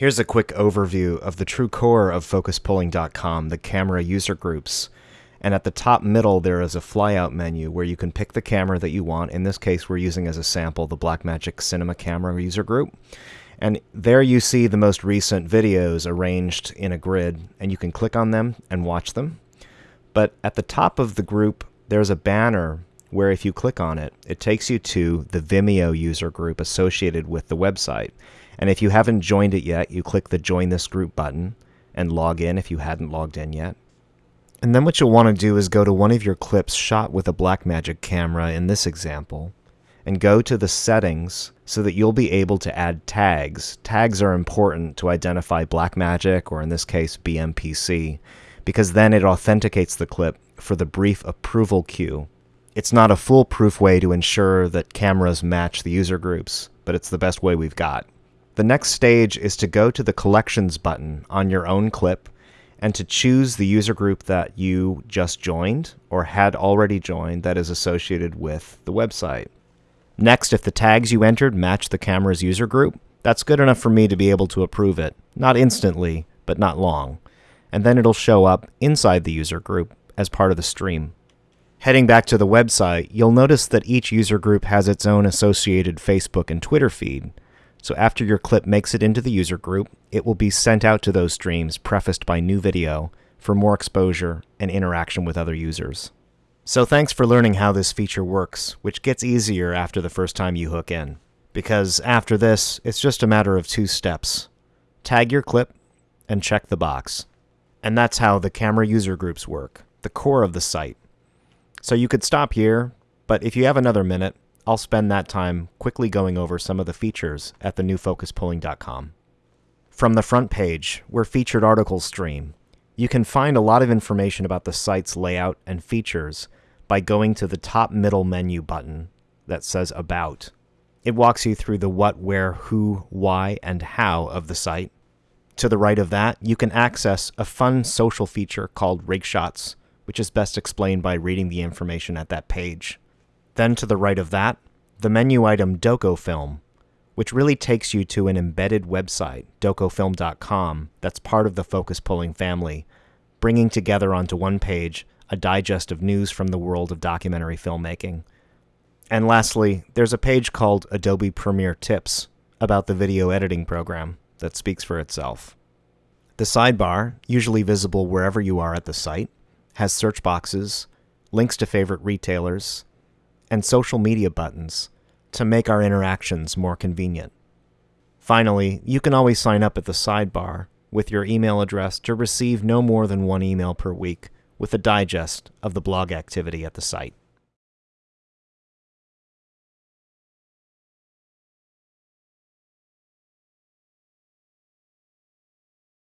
Here's a quick overview of the true core of focuspulling.com, the camera user groups. And at the top middle, there is a flyout menu where you can pick the camera that you want. In this case, we're using as a sample the Blackmagic Cinema Camera user group. And there you see the most recent videos arranged in a grid, and you can click on them and watch them. But at the top of the group, there's a banner where if you click on it, it takes you to the Vimeo user group associated with the website. And if you haven't joined it yet, you click the Join This Group button and log in if you hadn't logged in yet. And then what you'll want to do is go to one of your clips shot with a Blackmagic camera in this example, and go to the settings so that you'll be able to add tags. Tags are important to identify Blackmagic, or in this case, BMPC, because then it authenticates the clip for the brief approval queue. It's not a foolproof way to ensure that cameras match the user groups, but it's the best way we've got. The next stage is to go to the Collections button on your own clip and to choose the user group that you just joined or had already joined that is associated with the website. Next, if the tags you entered match the camera's user group, that's good enough for me to be able to approve it. Not instantly, but not long. And then it'll show up inside the user group as part of the stream. Heading back to the website, you'll notice that each user group has its own associated Facebook and Twitter feed. So after your clip makes it into the user group, it will be sent out to those streams prefaced by new video for more exposure and interaction with other users. So thanks for learning how this feature works, which gets easier after the first time you hook in. Because after this, it's just a matter of two steps. Tag your clip and check the box. And that's how the camera user groups work, the core of the site. So you could stop here, but if you have another minute, I'll spend that time quickly going over some of the features at the newfocuspulling.com. From the front page, where featured articles stream, you can find a lot of information about the site's layout and features by going to the top middle menu button that says About. It walks you through the what, where, who, why, and how of the site. To the right of that, you can access a fun social feature called Rig Shots, which is best explained by reading the information at that page. Then to the right of that, the menu item DocoFilm, which really takes you to an embedded website, docofilm.com, that's part of the Focus Pulling family, bringing together onto one page a digest of news from the world of documentary filmmaking. And lastly, there's a page called Adobe Premiere Tips about the video editing program that speaks for itself. The sidebar, usually visible wherever you are at the site, has search boxes, links to favorite retailers, and social media buttons to make our interactions more convenient. Finally, you can always sign up at the sidebar with your email address to receive no more than one email per week with a digest of the blog activity at the site.